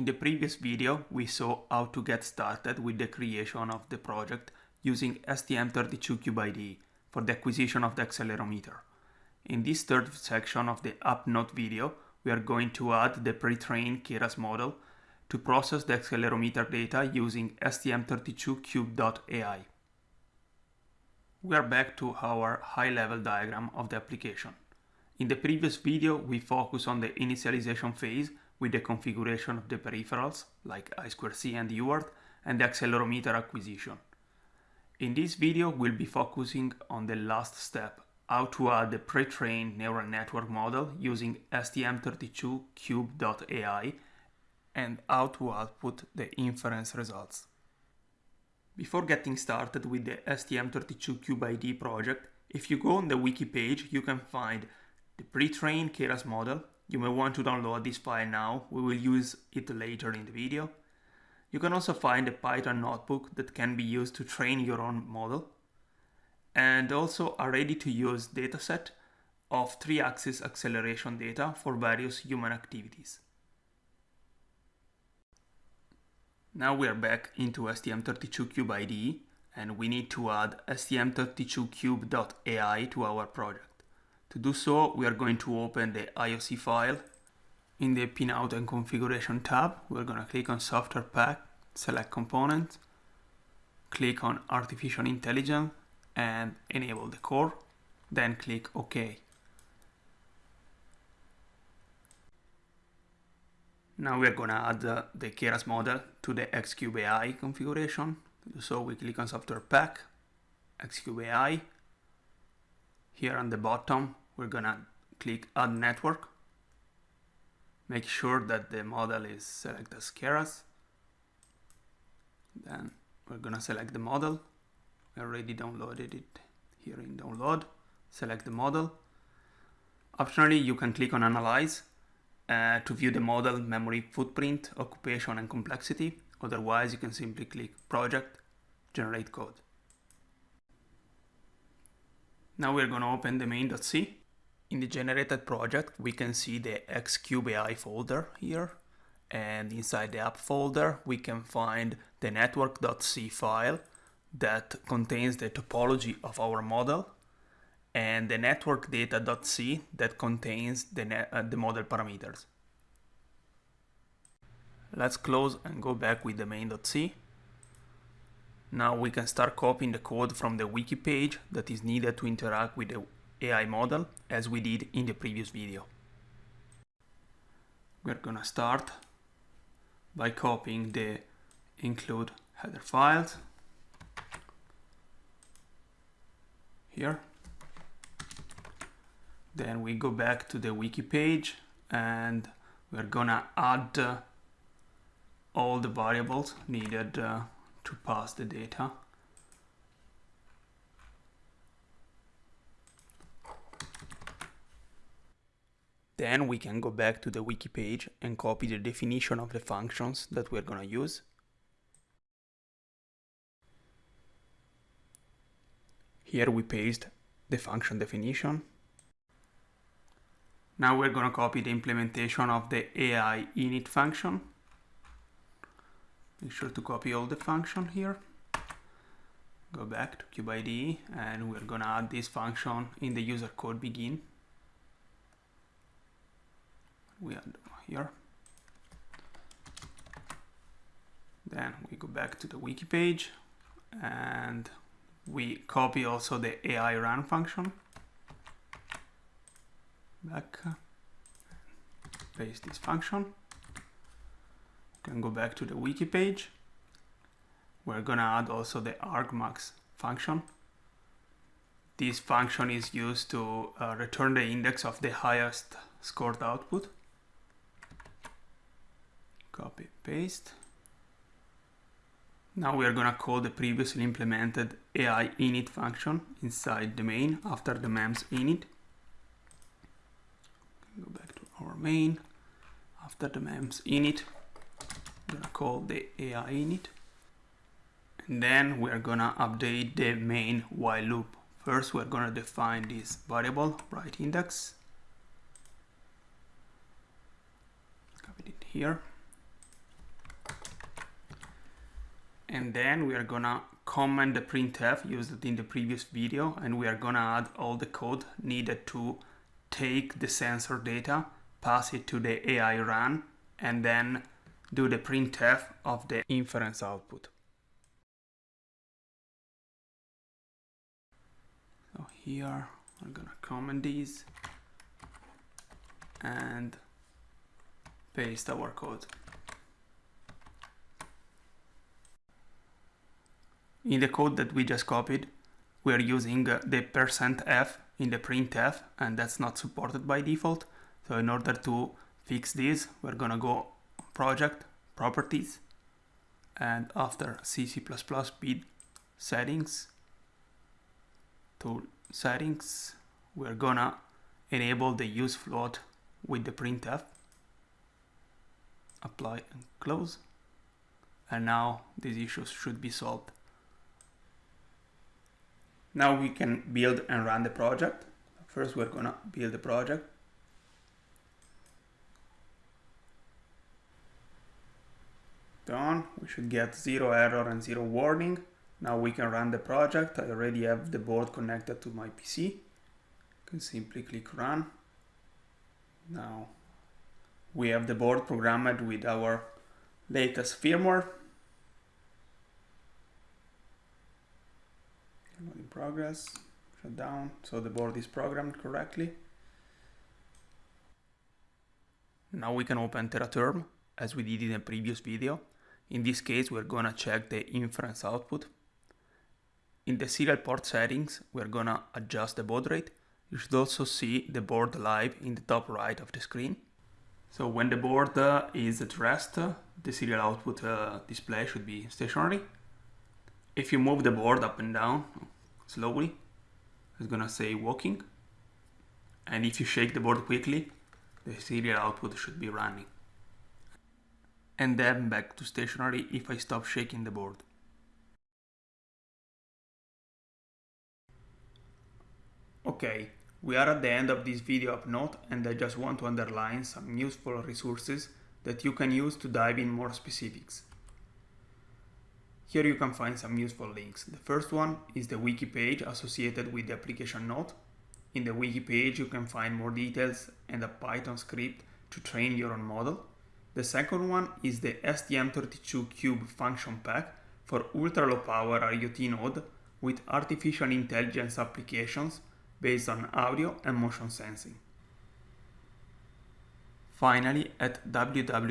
In the previous video, we saw how to get started with the creation of the project using STM32CubeIDE for the acquisition of the accelerometer. In this third section of the App Note video, we are going to add the pre-trained Keras model to process the accelerometer data using STM32Cube.ai. We are back to our high-level diagram of the application. In the previous video, we focused on the initialization phase with the configuration of the peripherals like I2C and UART and the accelerometer acquisition. In this video, we'll be focusing on the last step, how to add the pre-trained neural network model using STM32Cube.ai and how to output the inference results. Before getting started with the STM32Cube project, if you go on the wiki page, you can find the pre-trained Keras model. You may want to download this file now, we will use it later in the video. You can also find a Python notebook that can be used to train your own model and also a ready-to-use dataset of 3-axis acceleration data for various human activities. Now we are back into STM32Cube IDE and we need to add stm32cube.ai to our project. To do so, we are going to open the IOC file. In the pinout and configuration tab, we're going to click on software pack, select component, click on artificial intelligence and enable the core, then click OK. Now we are going to add uh, the Keras model to the Xcube AI configuration. So we click on software pack, Xcube AI. Here on the bottom, we're to click add network. Make sure that the model is selected as Keras. Then we're to select the model. I already downloaded it here in download. Select the model. Optionally, you can click on analyze uh, to view the model memory footprint, occupation and complexity. Otherwise, you can simply click project, generate code. Now we're going to open the main.c. In the generated project, we can see the Xcube AI folder here. And inside the app folder, we can find the network.c file that contains the topology of our model and the network data.c that contains the, uh, the model parameters. Let's close and go back with the main.c. Now we can start copying the code from the wiki page that is needed to interact with the AI model as we did in the previous video. We're gonna start by copying the include header files here then we go back to the wiki page and we're gonna add uh, all the variables needed uh, to pass the data. Then we can go back to the wiki page and copy the definition of the functions that we're gonna use. Here we paste the function definition now we're going to copy the implementation of the AI init function. Make sure to copy all the function here. Go back to CubeIDE and we're going to add this function in the user code begin. We add here. Then we go back to the wiki page and we copy also the AI run function. Back paste this function. Can go back to the wiki page. We're gonna add also the argmax function. This function is used to uh, return the index of the highest scored output copy paste. Now we are going to call the previously implemented AI init function inside the main after the MEMS init. Go back to our main. After the MEMS init I'm gonna call the AI init. And then we're gonna update the main while loop. First we're gonna define this variable write index. Copy it here And then we are gonna comment the printf used in the previous video and we are gonna add all the code needed to take the sensor data, pass it to the AI run, and then do the printf of the inference output. So here I'm gonna comment these and paste our code. In the code that we just copied, we are using uh, the percent %f in the printf and that's not supported by default. So in order to fix this, we're gonna go project, properties, and after C, C++ speed settings, to settings, we're gonna enable the use float with the printf, apply and close, and now these issues should be solved. Now we can build and run the project. First, we're gonna build the project. Done. We should get zero error and zero warning. Now we can run the project. I already have the board connected to my PC. can simply click run. Now we have the board programmed with our latest firmware in progress, shut down, so the board is programmed correctly. Now we can open TeraTerm as we did in the previous video. In this case, we're gonna check the inference output. In the serial port settings, we're gonna adjust the baud rate. You should also see the board live in the top right of the screen. So when the board uh, is at rest, uh, the serial output uh, display should be stationary if you move the board up and down slowly, it's gonna say walking. And if you shake the board quickly, the serial output should be running. And then back to stationary if I stop shaking the board. Okay, we are at the end of this video app note and I just want to underline some useful resources that you can use to dive in more specifics. Here you can find some useful links. The first one is the wiki page associated with the application note. In the wiki page you can find more details and a Python script to train your own model. The second one is the STM32Cube function pack for ultra low power IoT node with artificial intelligence applications based on audio and motion sensing. Finally, at www.st.com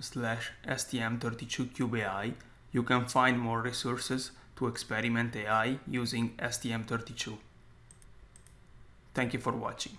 slash stm32cubeai, you can find more resources to experiment AI using STM32. Thank you for watching.